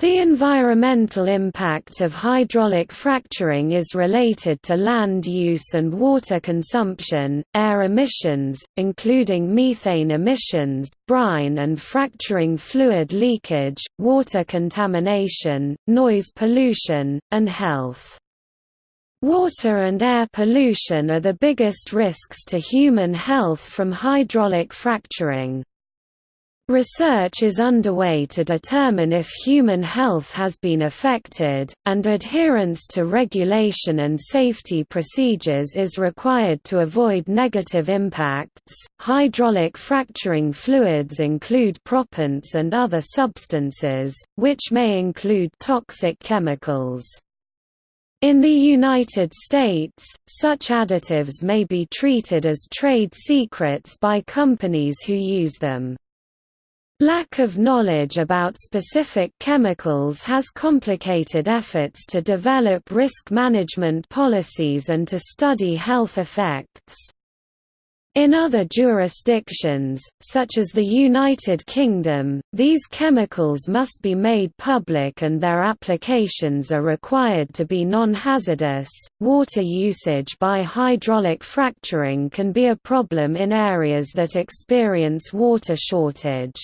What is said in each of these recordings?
The environmental impact of hydraulic fracturing is related to land use and water consumption, air emissions, including methane emissions, brine and fracturing fluid leakage, water contamination, noise pollution, and health. Water and air pollution are the biggest risks to human health from hydraulic fracturing. Research is underway to determine if human health has been affected, and adherence to regulation and safety procedures is required to avoid negative impacts. Hydraulic fracturing fluids include proppants and other substances, which may include toxic chemicals. In the United States, such additives may be treated as trade secrets by companies who use them. Lack of knowledge about specific chemicals has complicated efforts to develop risk management policies and to study health effects. In other jurisdictions, such as the United Kingdom, these chemicals must be made public and their applications are required to be non-hazardous. Water usage by hydraulic fracturing can be a problem in areas that experience water shortage.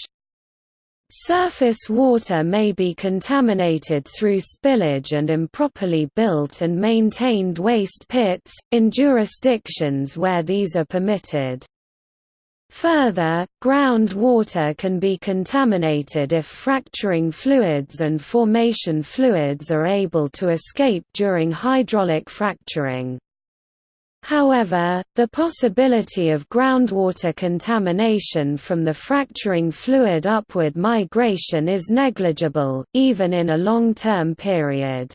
Surface water may be contaminated through spillage and improperly built and maintained waste pits, in jurisdictions where these are permitted. Further, groundwater can be contaminated if fracturing fluids and formation fluids are able to escape during hydraulic fracturing. However, the possibility of groundwater contamination from the fracturing fluid upward migration is negligible, even in a long-term period.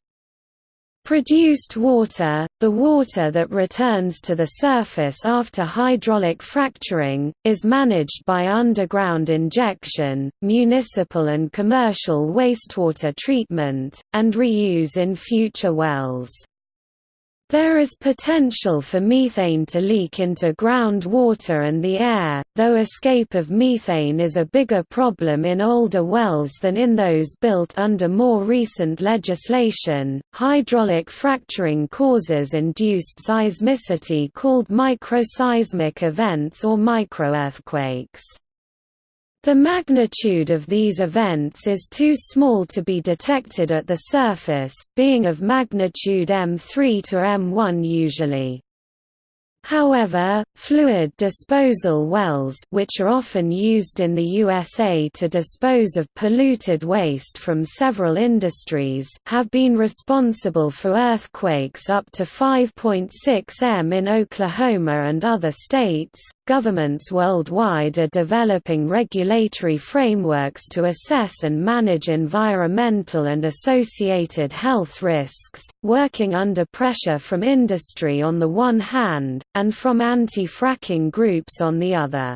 Produced water, the water that returns to the surface after hydraulic fracturing, is managed by underground injection, municipal and commercial wastewater treatment, and reuse in future wells. There is potential for methane to leak into groundwater and the air, though escape of methane is a bigger problem in older wells than in those built under more recent legislation. Hydraulic fracturing causes induced seismicity called microseismic events or microearthquakes. The magnitude of these events is too small to be detected at the surface, being of magnitude M3 to M1 usually. However, fluid disposal wells which are often used in the USA to dispose of polluted waste from several industries have been responsible for earthquakes up to 5.6 m in Oklahoma and other states. Governments worldwide are developing regulatory frameworks to assess and manage environmental and associated health risks, working under pressure from industry on the one hand, and from anti-fracking groups on the other.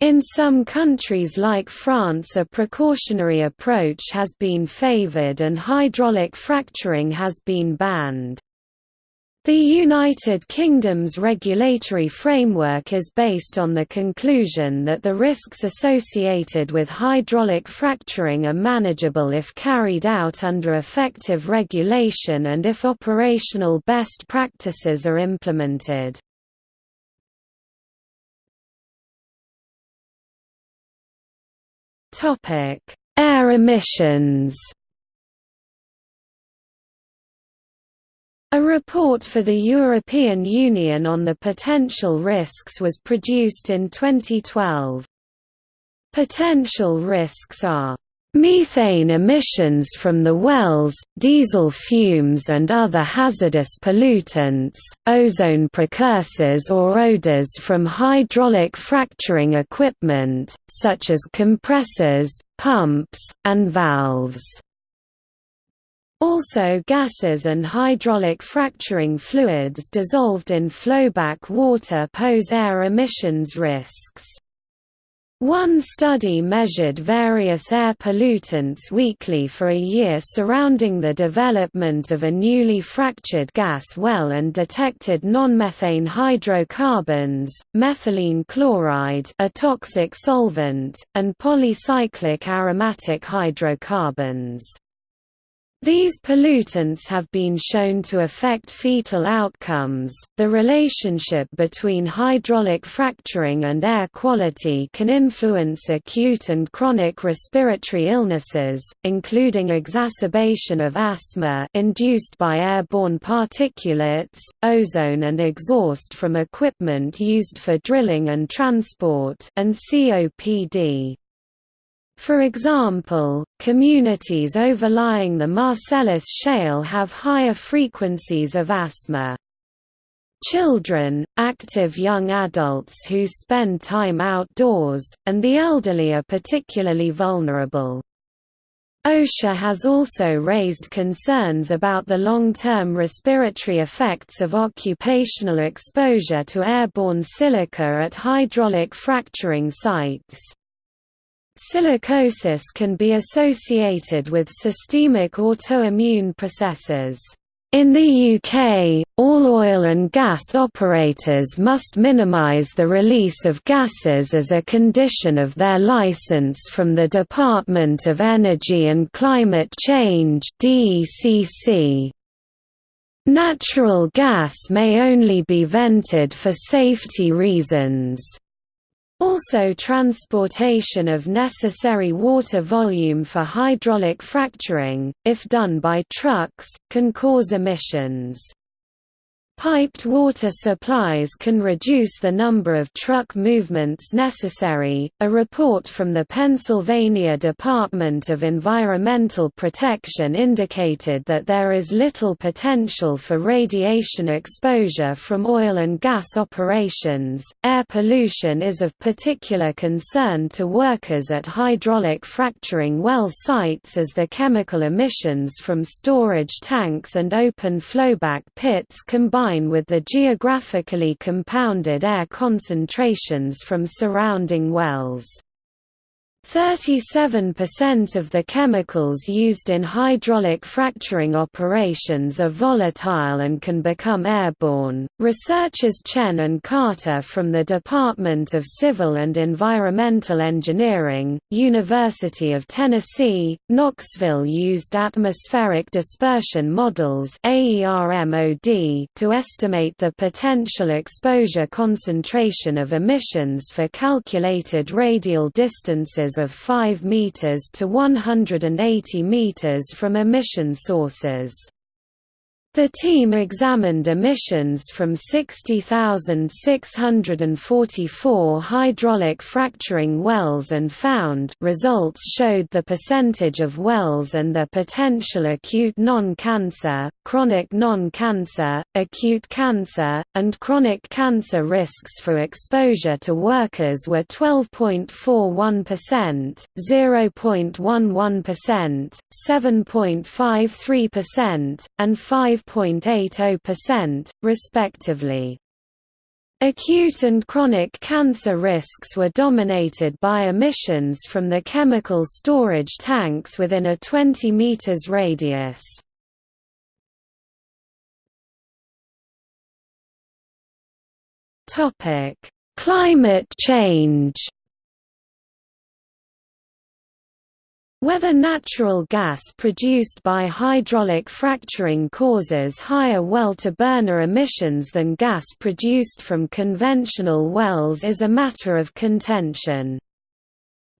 In some countries like France a precautionary approach has been favored and hydraulic fracturing has been banned. The United Kingdom's regulatory framework is based on the conclusion that the risks associated with hydraulic fracturing are manageable if carried out under effective regulation and if operational best practices are implemented. Air emissions A report for the European Union on the potential risks was produced in 2012. Potential risks are Methane emissions from the wells, diesel fumes and other hazardous pollutants, ozone precursors or odors from hydraulic fracturing equipment, such as compressors, pumps, and valves. Also gases and hydraulic fracturing fluids dissolved in flowback water pose air emissions risks. One study measured various air pollutants weekly for a year surrounding the development of a newly fractured gas well and detected non-methane hydrocarbons, methylene chloride a toxic solvent, and polycyclic aromatic hydrocarbons. These pollutants have been shown to affect fetal outcomes. The relationship between hydraulic fracturing and air quality can influence acute and chronic respiratory illnesses, including exacerbation of asthma induced by airborne particulates, ozone and exhaust from equipment used for drilling and transport, and COPD. For example, communities overlying the Marcellus Shale have higher frequencies of asthma. Children, active young adults who spend time outdoors, and the elderly are particularly vulnerable. OSHA has also raised concerns about the long-term respiratory effects of occupational exposure to airborne silica at hydraulic fracturing sites. Silicosis can be associated with systemic autoimmune processes. In the UK, all oil and gas operators must minimise the release of gases as a condition of their licence from the Department of Energy and Climate Change Natural gas may only be vented for safety reasons. Also transportation of necessary water volume for hydraulic fracturing, if done by trucks, can cause emissions. Piped water supplies can reduce the number of truck movements necessary. A report from the Pennsylvania Department of Environmental Protection indicated that there is little potential for radiation exposure from oil and gas operations. Air pollution is of particular concern to workers at hydraulic fracturing well sites as the chemical emissions from storage tanks and open flowback pits combine line with the geographically compounded air concentrations from surrounding wells. 37% of the chemicals used in hydraulic fracturing operations are volatile and can become airborne. Researchers Chen and Carter from the Department of Civil and Environmental Engineering, University of Tennessee, Knoxville used atmospheric dispersion models to estimate the potential exposure concentration of emissions for calculated radial distances of 5 meters to 180 meters from emission sources. The team examined emissions from 60,644 hydraulic fracturing wells and found results showed the percentage of wells and their potential acute non-cancer, chronic non-cancer, acute cancer, and chronic cancer risks for exposure to workers were 12.41%, 0.11%, 7.53%, and 5 5.80%, respectively. Acute and chronic cancer risks were dominated by emissions from the chemical storage tanks within a 20 meters radius. Topic: Climate change. Whether natural gas produced by hydraulic fracturing causes higher well-to-burner emissions than gas produced from conventional wells is a matter of contention.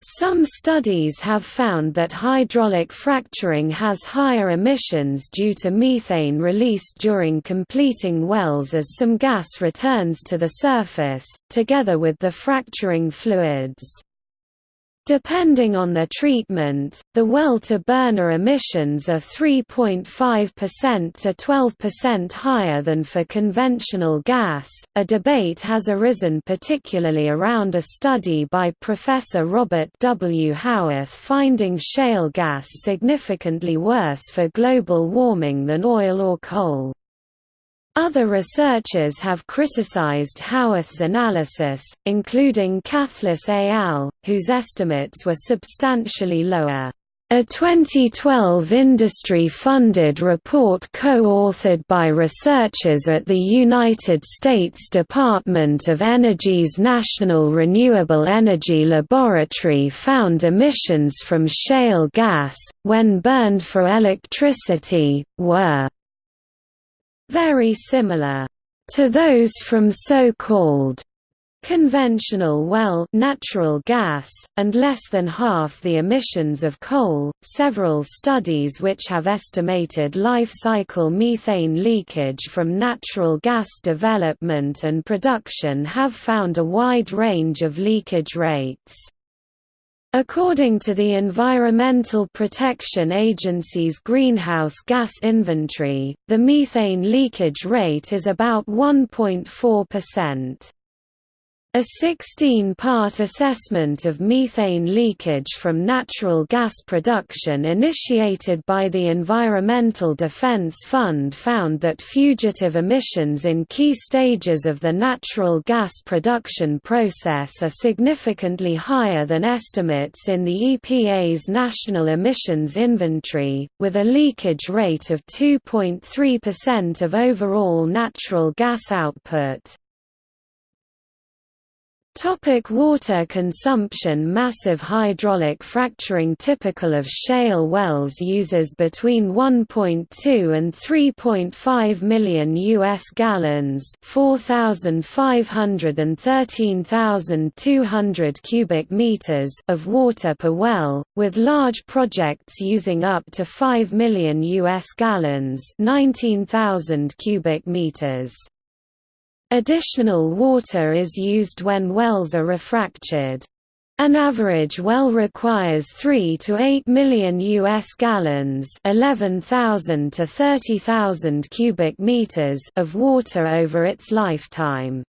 Some studies have found that hydraulic fracturing has higher emissions due to methane released during completing wells as some gas returns to the surface, together with the fracturing fluids. Depending on the treatment, the well-to-burner emissions are 3.5% to 12% higher than for conventional gas. A debate has arisen particularly around a study by Professor Robert W. Howarth finding shale gas significantly worse for global warming than oil or coal. Other researchers have criticized Howarth's analysis, including Cathles et al., whose estimates were substantially lower. A 2012 industry-funded report co-authored by researchers at the United States Department of Energy's National Renewable Energy Laboratory found emissions from shale gas, when burned for electricity, were very similar to those from so-called conventional well natural gas, and less than half the emissions of coal. Several studies which have estimated life cycle methane leakage from natural gas development and production have found a wide range of leakage rates. According to the Environmental Protection Agency's greenhouse gas inventory, the methane leakage rate is about 1.4%. A 16-part assessment of methane leakage from natural gas production initiated by the Environmental Defense Fund found that fugitive emissions in key stages of the natural gas production process are significantly higher than estimates in the EPA's National Emissions Inventory, with a leakage rate of 2.3% of overall natural gas output. Topic water consumption Massive hydraulic fracturing typical of shale wells uses between 1.2 and 3.5 million US gallons 4,500 and 13,200 cubic meters of water per well, with large projects using up to 5 million US gallons 19,000 cubic meters. Additional water is used when wells are refractured. An average well requires 3 to 8 million US gallons, 11,000 to 30,000 cubic meters of water over its lifetime.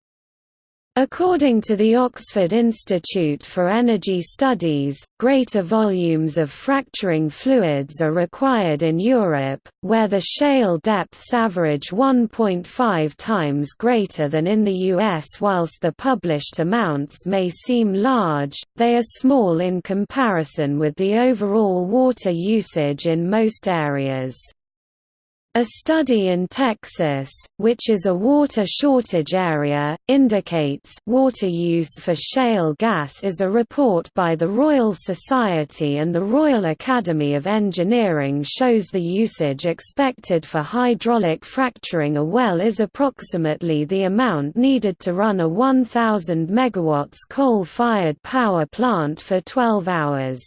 According to the Oxford Institute for Energy Studies, greater volumes of fracturing fluids are required in Europe, where the shale depths average 1.5 times greater than in the US. Whilst the published amounts may seem large, they are small in comparison with the overall water usage in most areas. A study in Texas, which is a water shortage area, indicates water use for shale gas is a report by the Royal Society and the Royal Academy of Engineering shows the usage expected for hydraulic fracturing a well is approximately the amount needed to run a 1000 MW coal-fired power plant for 12 hours.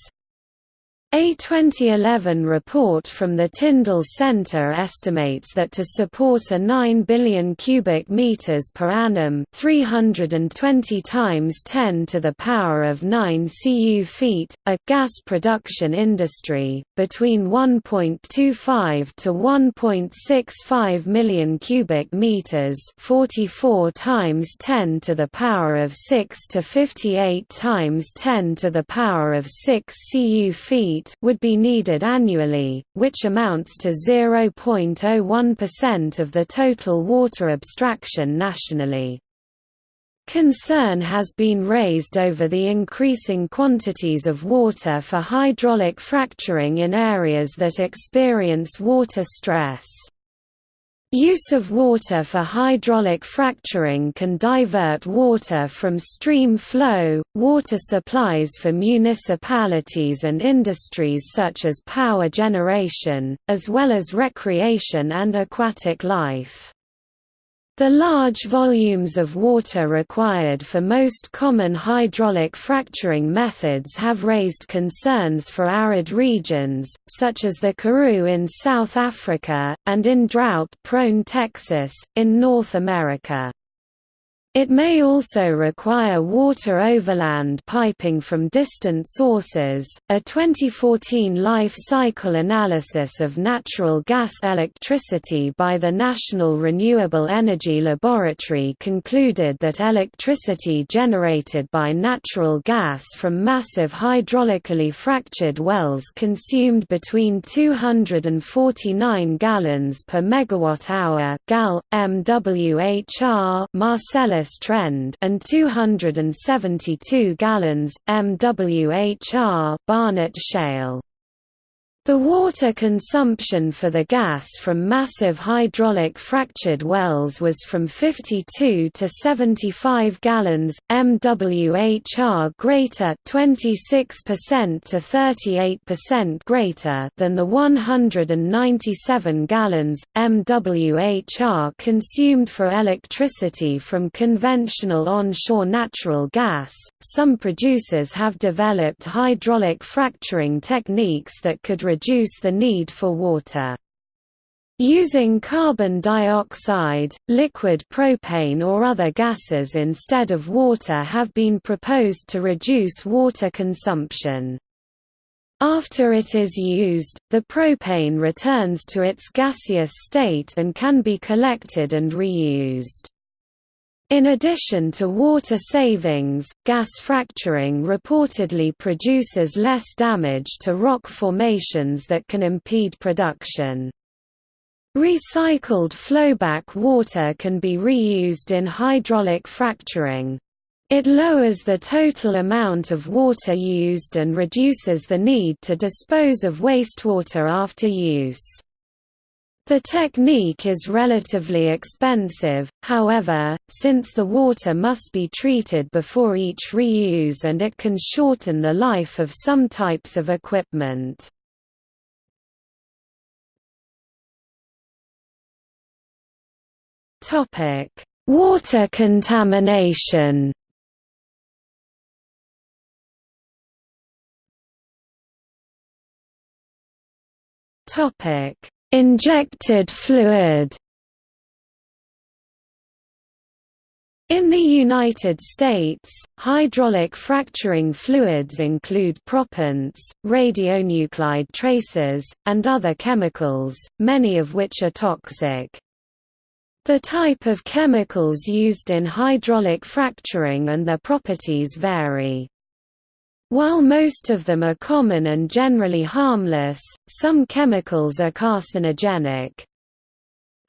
A 2011 report from the Tyndall Center estimates that to support a 9 billion cubic meters per annum, 320 times 10 to the power of 9 cu feet, a gas production industry between 1.25 to 1.65 million cubic meters, 44 times 10 to the power of 6 to 58 times 10 to the power of 6 cu feet would be needed annually, which amounts to 0.01% of the total water abstraction nationally. Concern has been raised over the increasing quantities of water for hydraulic fracturing in areas that experience water stress. Use of water for hydraulic fracturing can divert water from stream flow, water supplies for municipalities and industries such as power generation, as well as recreation and aquatic life. The large volumes of water required for most common hydraulic fracturing methods have raised concerns for arid regions, such as the Karoo in South Africa, and in drought-prone Texas, in North America. It may also require water overland piping from distant sources. A 2014 life cycle analysis of natural gas electricity by the National Renewable Energy Laboratory concluded that electricity generated by natural gas from massive hydraulically fractured wells consumed between 249 gallons per megawatt hour (gal MWHR) Marcellus trend and 272 gallons, MWHR Barnett Shale. The water consumption for the gas from massive hydraulic fractured wells was from 52 to 75 gallons, MWHR greater 26% to 38% greater than the 197 gallons, MWHR consumed for electricity from conventional onshore natural gas. Some producers have developed hydraulic fracturing techniques that could reduce the need for water. Using carbon dioxide, liquid propane or other gases instead of water have been proposed to reduce water consumption. After it is used, the propane returns to its gaseous state and can be collected and reused. In addition to water savings, gas fracturing reportedly produces less damage to rock formations that can impede production. Recycled flowback water can be reused in hydraulic fracturing. It lowers the total amount of water used and reduces the need to dispose of wastewater after use. The technique is relatively expensive, however, since the water must be treated before each reuse and it can shorten the life of some types of equipment. Water contamination Topic Injected fluid In the United States, hydraulic fracturing fluids include proppants, radionuclide tracers, and other chemicals, many of which are toxic. The type of chemicals used in hydraulic fracturing and their properties vary. While most of them are common and generally harmless, some chemicals are carcinogenic.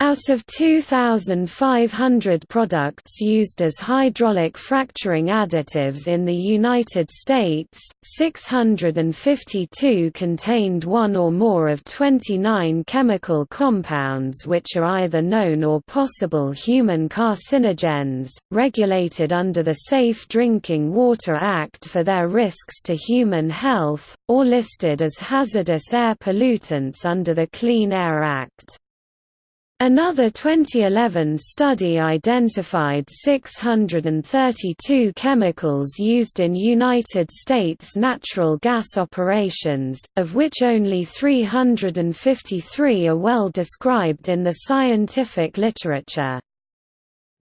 Out of 2,500 products used as hydraulic fracturing additives in the United States, 652 contained one or more of 29 chemical compounds which are either known or possible human carcinogens, regulated under the Safe Drinking Water Act for their risks to human health, or listed as hazardous air pollutants under the Clean Air Act. Another 2011 study identified 632 chemicals used in United States natural gas operations, of which only 353 are well described in the scientific literature.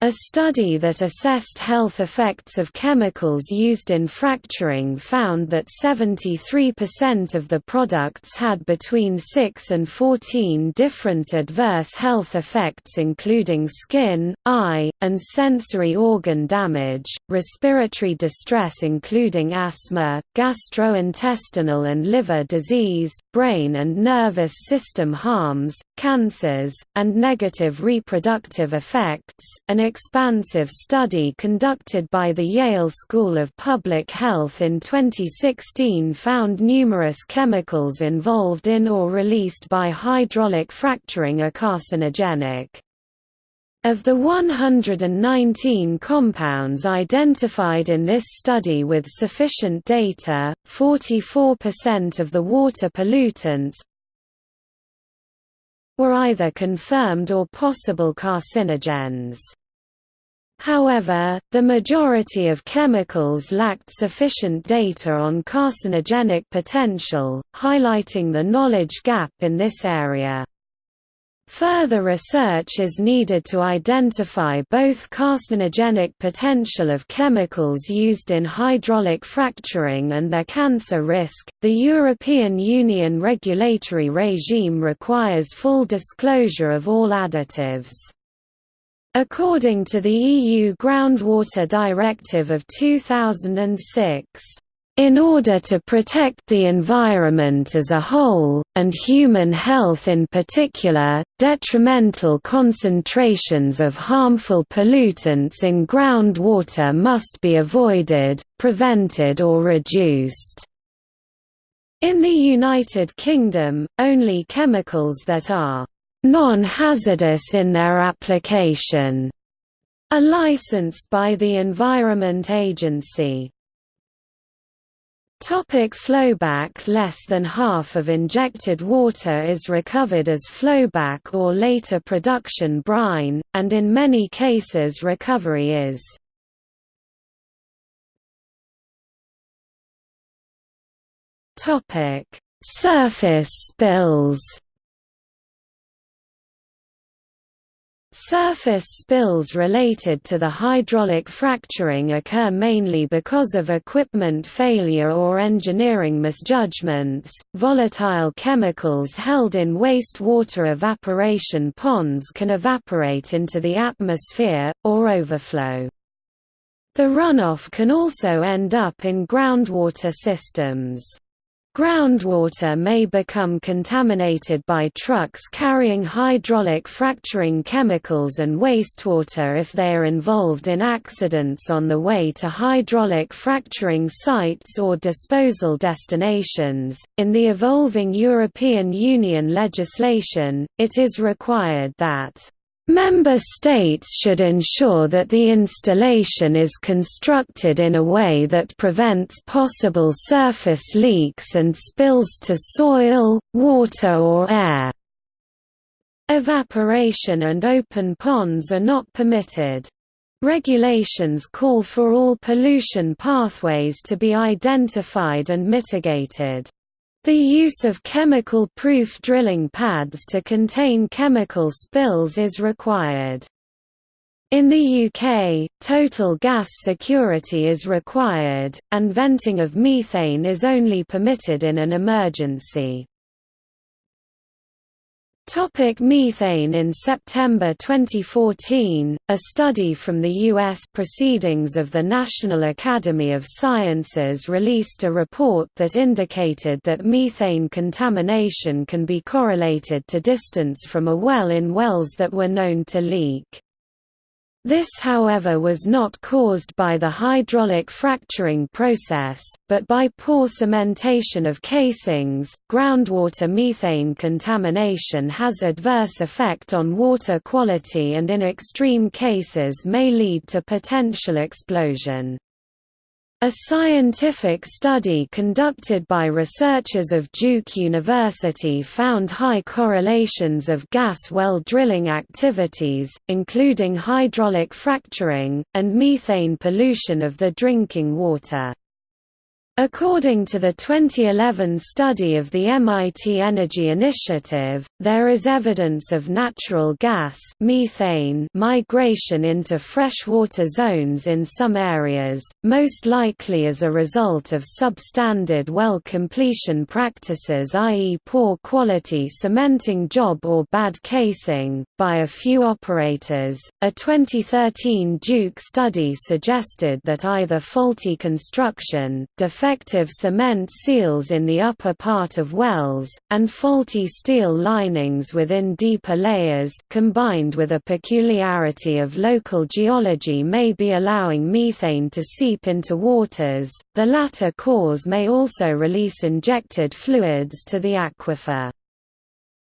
A study that assessed health effects of chemicals used in fracturing found that 73% of the products had between 6 and 14 different adverse health effects including skin, eye, and sensory organ damage, respiratory distress including asthma, gastrointestinal and liver disease, brain and nervous system harms, cancers, and negative reproductive effects. An expansive study conducted by the Yale School of Public Health in 2016 found numerous chemicals involved in or released by hydraulic fracturing are carcinogenic. Of the 119 compounds identified in this study with sufficient data, 44% of the water pollutants were either confirmed or possible carcinogens. However, the majority of chemicals lacked sufficient data on carcinogenic potential, highlighting the knowledge gap in this area. Further research is needed to identify both carcinogenic potential of chemicals used in hydraulic fracturing and their cancer risk. The European Union regulatory regime requires full disclosure of all additives. According to the EU Groundwater Directive of 2006, in order to protect the environment as a whole, and human health in particular, detrimental concentrations of harmful pollutants in groundwater must be avoided, prevented or reduced. In the United Kingdom, only chemicals that are non-hazardous in their application are licensed by the Environment Agency. Topic flowback Less than half of injected water is recovered as flowback or later production brine, and in many cases recovery is Surface spills Surface spills related to the hydraulic fracturing occur mainly because of equipment failure or engineering misjudgments. Volatile chemicals held in wastewater evaporation ponds can evaporate into the atmosphere, or overflow. The runoff can also end up in groundwater systems. Groundwater may become contaminated by trucks carrying hydraulic fracturing chemicals and wastewater if they are involved in accidents on the way to hydraulic fracturing sites or disposal destinations. In the evolving European Union legislation, it is required that Member states should ensure that the installation is constructed in a way that prevents possible surface leaks and spills to soil, water or air. Evaporation and open ponds are not permitted. Regulations call for all pollution pathways to be identified and mitigated. The use of chemical-proof drilling pads to contain chemical spills is required. In the UK, total gas security is required, and venting of methane is only permitted in an emergency. Topic methane In September 2014, a study from the U.S. Proceedings of the National Academy of Sciences released a report that indicated that methane contamination can be correlated to distance from a well in wells that were known to leak. This however was not caused by the hydraulic fracturing process, but by poor cementation of casings. Groundwater methane contamination has adverse effect on water quality and in extreme cases may lead to potential explosion. A scientific study conducted by researchers of Duke University found high correlations of gas well drilling activities, including hydraulic fracturing, and methane pollution of the drinking water. According to the 2011 study of the MIT Energy Initiative, there is evidence of natural gas methane migration into freshwater zones in some areas, most likely as a result of substandard well completion practices i.e. poor quality cementing job or bad casing, by a few operators. A 2013 Duke study suggested that either faulty construction, defective cement seals in the upper part of wells, and faulty steel linings within deeper layers combined with a peculiarity of local geology may be allowing methane to seep into waters, the latter cause may also release injected fluids to the aquifer.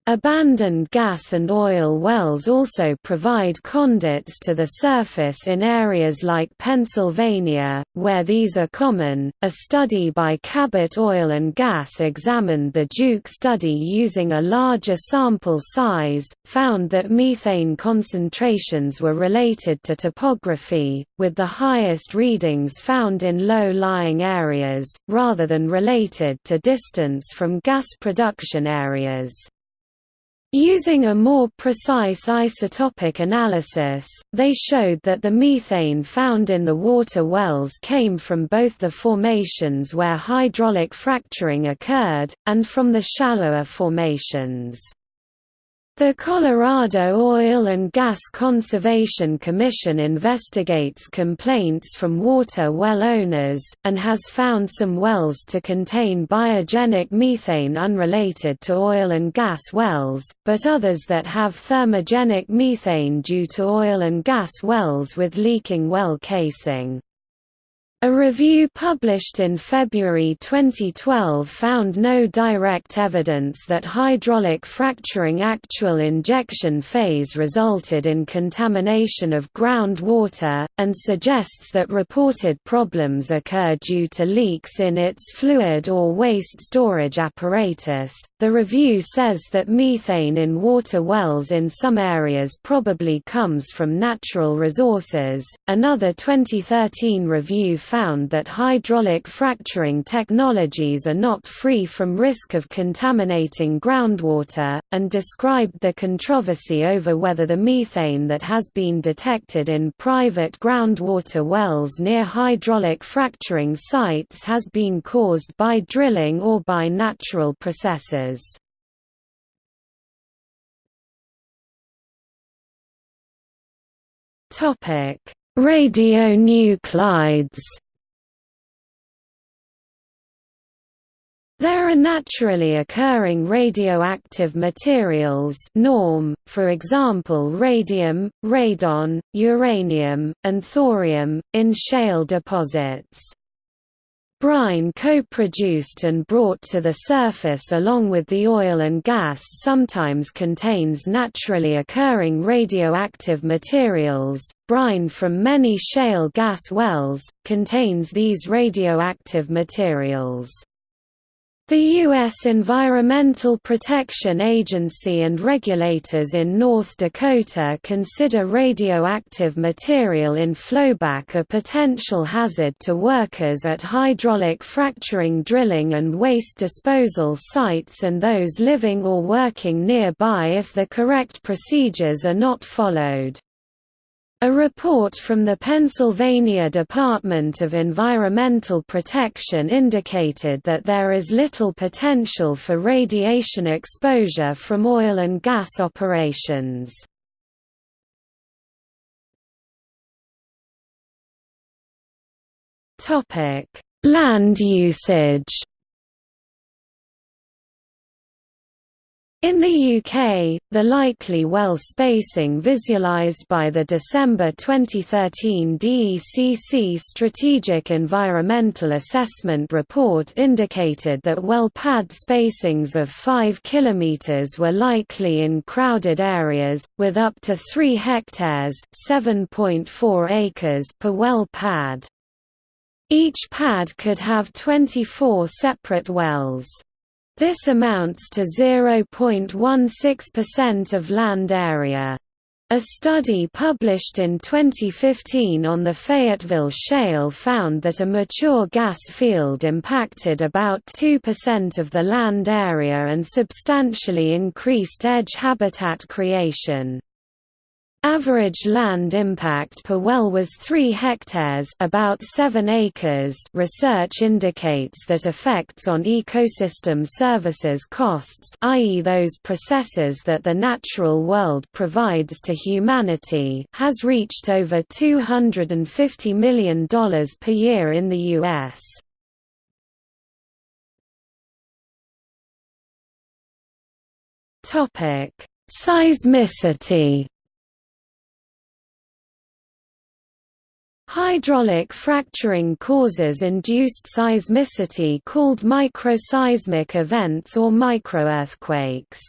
Abandoned gas and oil wells also provide conduits to the surface in areas like Pennsylvania, where these are common. A study by Cabot Oil and Gas examined the Duke study using a larger sample size, found that methane concentrations were related to topography, with the highest readings found in low-lying areas, rather than related to distance from gas production areas. Using a more precise isotopic analysis, they showed that the methane found in the water wells came from both the formations where hydraulic fracturing occurred, and from the shallower formations. The Colorado Oil and Gas Conservation Commission investigates complaints from water well owners, and has found some wells to contain biogenic methane unrelated to oil and gas wells, but others that have thermogenic methane due to oil and gas wells with leaking well casing. A review published in February 2012 found no direct evidence that hydraulic fracturing actual injection phase resulted in contamination of groundwater, and suggests that reported problems occur due to leaks in its fluid or waste storage apparatus. The review says that methane in water wells in some areas probably comes from natural resources. Another 2013 review found that hydraulic fracturing technologies are not free from risk of contaminating groundwater, and described the controversy over whether the methane that has been detected in private groundwater wells near hydraulic fracturing sites has been caused by drilling or by natural processes. Topic: Radionuclides There are naturally occurring radioactive materials norm, for example radium, radon, uranium, and thorium, in shale deposits. Brine co-produced and brought to the surface along with the oil and gas sometimes contains naturally occurring radioactive materials. Brine from many shale gas wells contains these radioactive materials. The U.S. Environmental Protection Agency and regulators in North Dakota consider radioactive material in flowback a potential hazard to workers at hydraulic fracturing drilling and waste disposal sites and those living or working nearby if the correct procedures are not followed. A report from the Pennsylvania Department of Environmental Protection indicated that there is little potential for radiation exposure from oil and gas operations. Land usage In the UK, the likely well spacing visualised by the December 2013 DECC Strategic Environmental Assessment Report indicated that well pad spacings of 5 km were likely in crowded areas, with up to 3 hectares acres per well pad. Each pad could have 24 separate wells. This amounts to 0.16% of land area. A study published in 2015 on the Fayetteville Shale found that a mature gas field impacted about 2% of the land area and substantially increased edge habitat creation. Average land impact per well was 3 hectares about 7 acres research indicates that effects on ecosystem services costs i.e. those processes that the natural world provides to humanity has reached over $250 million per year in the U.S. Seismicity Hydraulic fracturing causes induced seismicity called microseismic events or microearthquakes.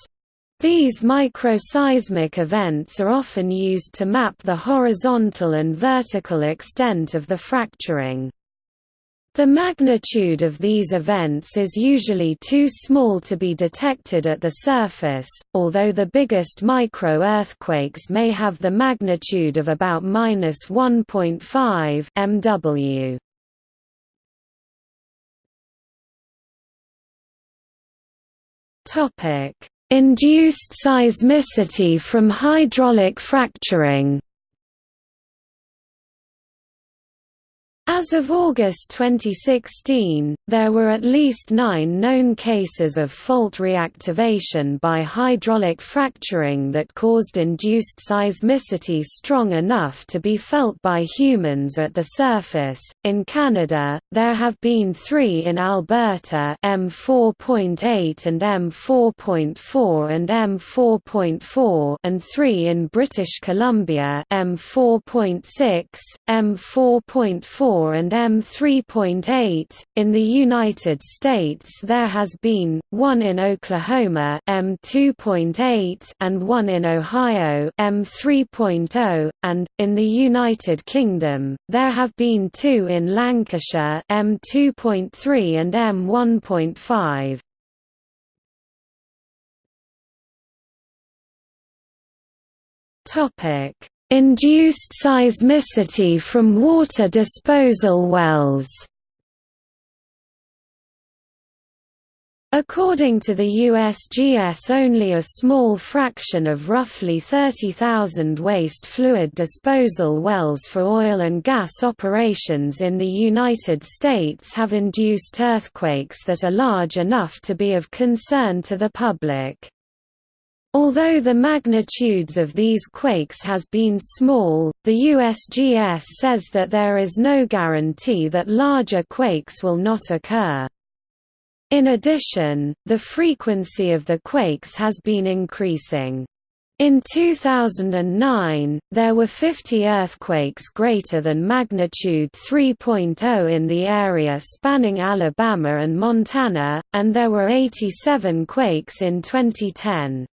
These microseismic events are often used to map the horizontal and vertical extent of the fracturing. The magnitude of these events is usually too small to be detected at the surface, although the biggest micro-earthquakes may have the magnitude of about minus 1.5 mW. Topic: Induced seismicity from hydraulic fracturing As of August 2016, there were at least nine known cases of fault reactivation by hydraulic fracturing that caused induced seismicity strong enough to be felt by humans at the surface. In Canada, there have been three in Alberta M4.8 and M4.4 and M4.4 and three in British Columbia M4.6, M4.4 and M3.8. In the United States there has been, one in Oklahoma M2.8 and one in Ohio M3.0, and, in the United Kingdom, there have been two in Lancashire M2.3 and M1.5. Topic Induced seismicity from water disposal wells According to the USGS only a small fraction of roughly 30,000 waste fluid disposal wells for oil and gas operations in the United States have induced earthquakes that are large enough to be of concern to the public. Although the magnitudes of these quakes has been small, the USGS says that there is no guarantee that larger quakes will not occur. In addition, the frequency of the quakes has been increasing. In 2009, there were 50 earthquakes greater than magnitude 3.0 in the area spanning Alabama and Montana, and there were 87 quakes in 2010.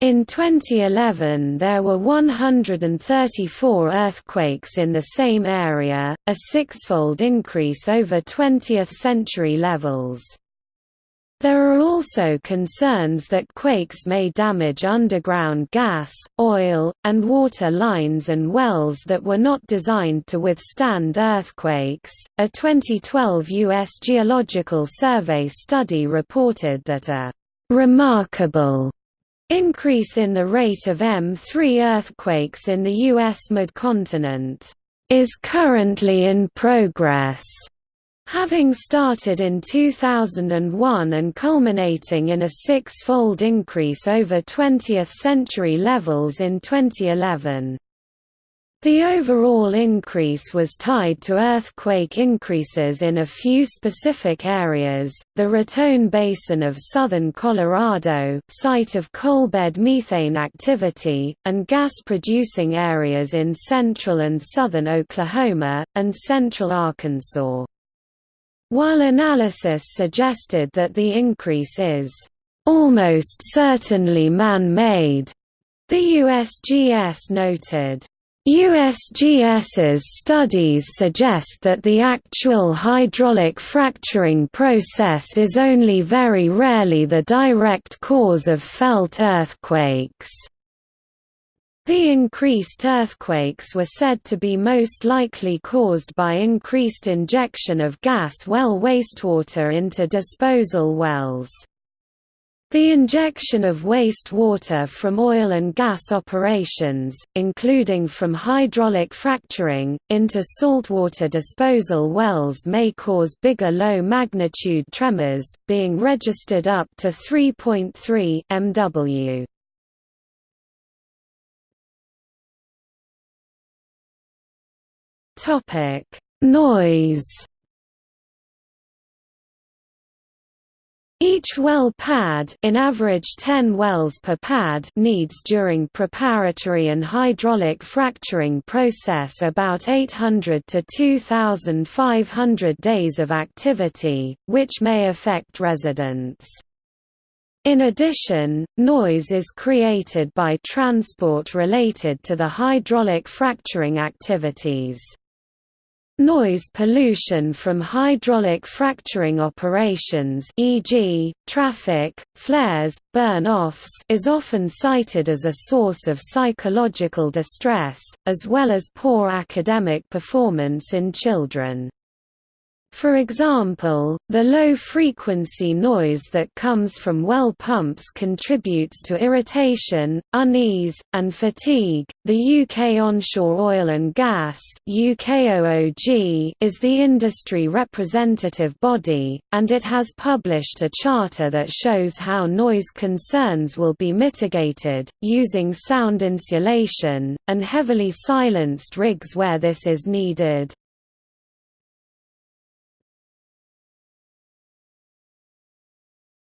In 2011 there were 134 earthquakes in the same area, a sixfold increase over 20th-century levels. There are also concerns that quakes may damage underground gas, oil, and water lines and wells that were not designed to withstand earthquakes. A 2012 U.S. Geological Survey study reported that a remarkable Increase in the rate of M3 earthquakes in the U.S. mid-continent is currently in progress, having started in 2001 and culminating in a six-fold increase over 20th-century levels in 2011. The overall increase was tied to earthquake increases in a few specific areas, the Raton Basin of southern Colorado site of coalbed methane activity, and gas-producing areas in central and southern Oklahoma, and central Arkansas. While analysis suggested that the increase is almost certainly man-made, the USGS noted USGS's studies suggest that the actual hydraulic fracturing process is only very rarely the direct cause of felt earthquakes. The increased earthquakes were said to be most likely caused by increased injection of gas well wastewater into disposal wells. The injection of waste water from oil and gas operations, including from hydraulic fracturing, into saltwater disposal wells may cause bigger low-magnitude tremors, being registered up to 3.3 MW. Noise Each well pad in average 10 wells per pad needs during preparatory and hydraulic fracturing process about 800 to 2,500 days of activity, which may affect residents. In addition, noise is created by transport related to the hydraulic fracturing activities. Noise pollution from hydraulic fracturing operations e.g., traffic, flares, burn-offs is often cited as a source of psychological distress, as well as poor academic performance in children. For example, the low-frequency noise that comes from well pumps contributes to irritation, unease, and fatigue. The UK Onshore Oil and Gas (UKOOG) is the industry representative body, and it has published a charter that shows how noise concerns will be mitigated using sound insulation and heavily silenced rigs where this is needed.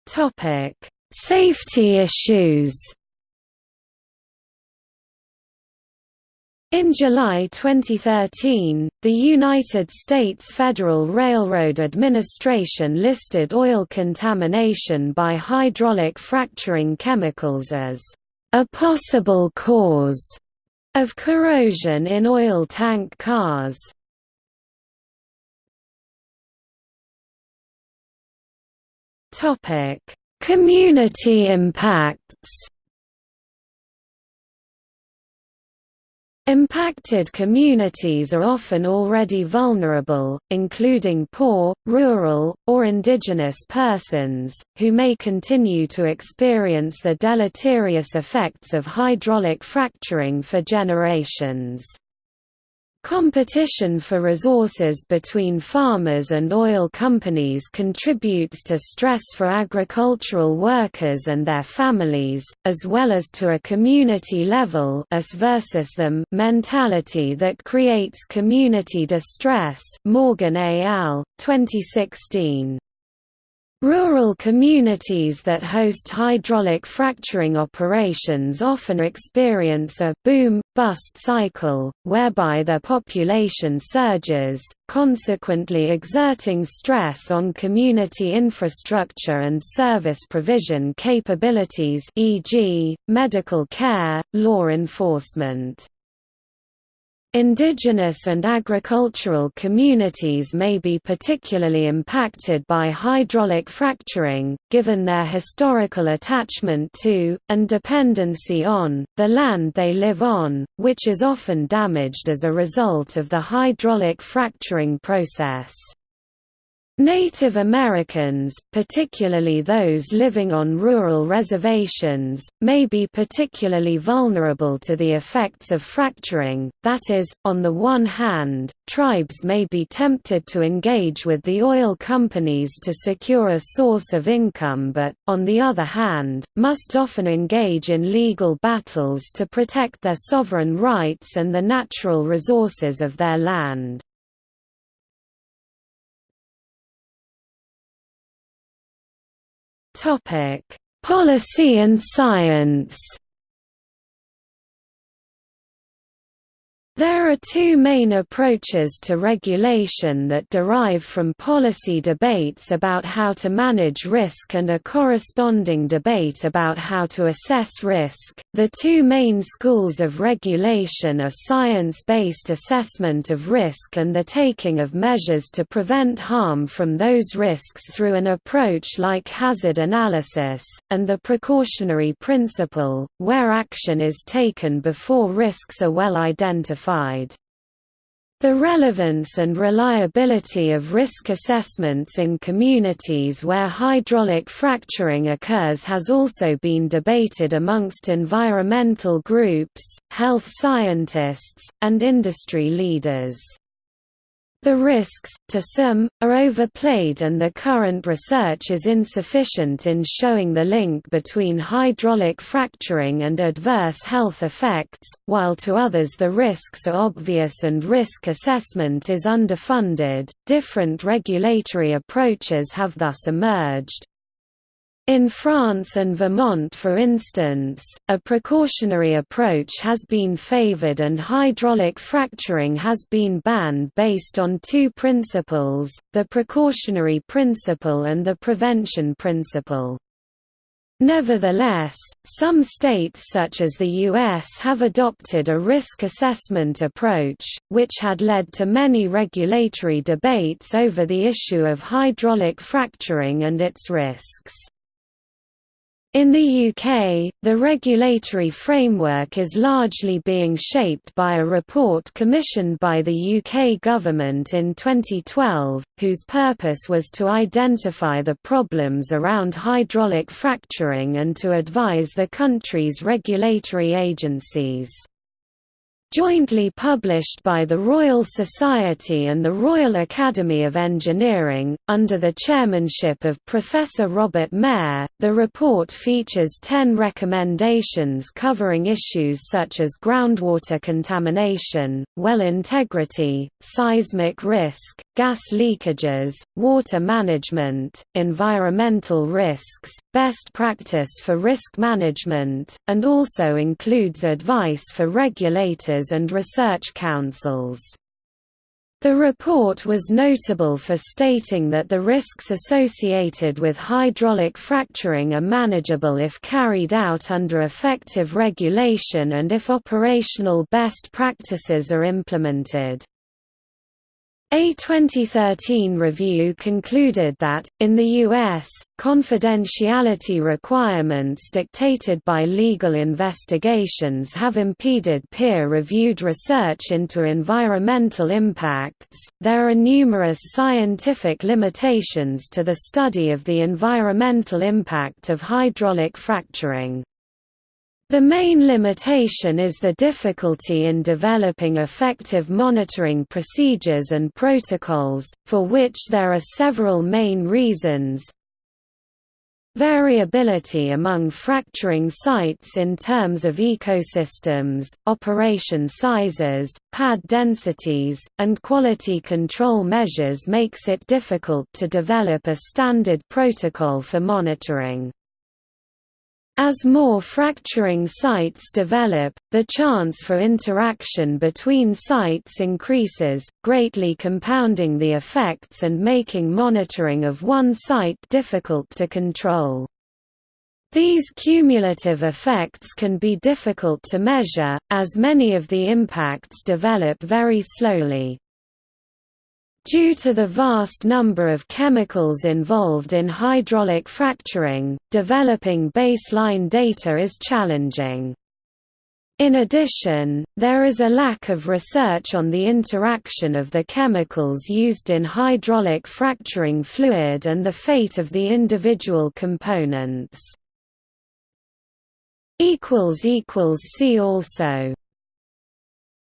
Topic: Safety issues. In July 2013, the United States Federal Railroad Administration listed oil contamination by hydraulic fracturing chemicals as a possible cause of corrosion in oil tank cars. Topic: Community impacts. Impacted communities are often already vulnerable, including poor, rural, or indigenous persons, who may continue to experience the deleterious effects of hydraulic fracturing for generations. Competition for resources between farmers and oil companies contributes to stress for agricultural workers and their families, as well as to a community level us versus them mentality that creates community distress Morgan al., 2016. Rural communities that host hydraulic fracturing operations often experience a boom-bust cycle, whereby their population surges, consequently exerting stress on community infrastructure and service provision capabilities e.g., medical care, law enforcement. Indigenous and agricultural communities may be particularly impacted by hydraulic fracturing, given their historical attachment to, and dependency on, the land they live on, which is often damaged as a result of the hydraulic fracturing process. Native Americans, particularly those living on rural reservations, may be particularly vulnerable to the effects of fracturing, that is, on the one hand, tribes may be tempted to engage with the oil companies to secure a source of income but, on the other hand, must often engage in legal battles to protect their sovereign rights and the natural resources of their land. Topic: Policy and science. There are two main approaches to regulation that derive from policy debates about how to manage risk and a corresponding debate about how to assess risk. The two main schools of regulation are science based assessment of risk and the taking of measures to prevent harm from those risks through an approach like hazard analysis, and the precautionary principle, where action is taken before risks are well identified the relevance and reliability of risk assessments in communities where hydraulic fracturing occurs has also been debated amongst environmental groups, health scientists, and industry leaders. The risks, to some, are overplayed and the current research is insufficient in showing the link between hydraulic fracturing and adverse health effects, while to others the risks are obvious and risk assessment is underfunded. Different regulatory approaches have thus emerged. In France and Vermont for instance, a precautionary approach has been favored and hydraulic fracturing has been banned based on two principles, the precautionary principle and the prevention principle. Nevertheless, some states such as the U.S. have adopted a risk assessment approach, which had led to many regulatory debates over the issue of hydraulic fracturing and its risks. In the UK, the regulatory framework is largely being shaped by a report commissioned by the UK government in 2012, whose purpose was to identify the problems around hydraulic fracturing and to advise the country's regulatory agencies jointly published by the Royal Society and the Royal Academy of Engineering, under the chairmanship of Professor Robert Mair. The report features ten recommendations covering issues such as groundwater contamination, well integrity, seismic risk, gas leakages, water management, environmental risks, best practice for risk management, and also includes advice for regulators and research councils. The report was notable for stating that the risks associated with hydraulic fracturing are manageable if carried out under effective regulation and if operational best practices are implemented. A 2013 review concluded that, in the U.S., confidentiality requirements dictated by legal investigations have impeded peer-reviewed research into environmental impacts. There are numerous scientific limitations to the study of the environmental impact of hydraulic fracturing. The main limitation is the difficulty in developing effective monitoring procedures and protocols, for which there are several main reasons. Variability among fracturing sites in terms of ecosystems, operation sizes, pad densities, and quality control measures makes it difficult to develop a standard protocol for monitoring. As more fracturing sites develop, the chance for interaction between sites increases, greatly compounding the effects and making monitoring of one site difficult to control. These cumulative effects can be difficult to measure, as many of the impacts develop very slowly. Due to the vast number of chemicals involved in hydraulic fracturing, developing baseline data is challenging. In addition, there is a lack of research on the interaction of the chemicals used in hydraulic fracturing fluid and the fate of the individual components. See also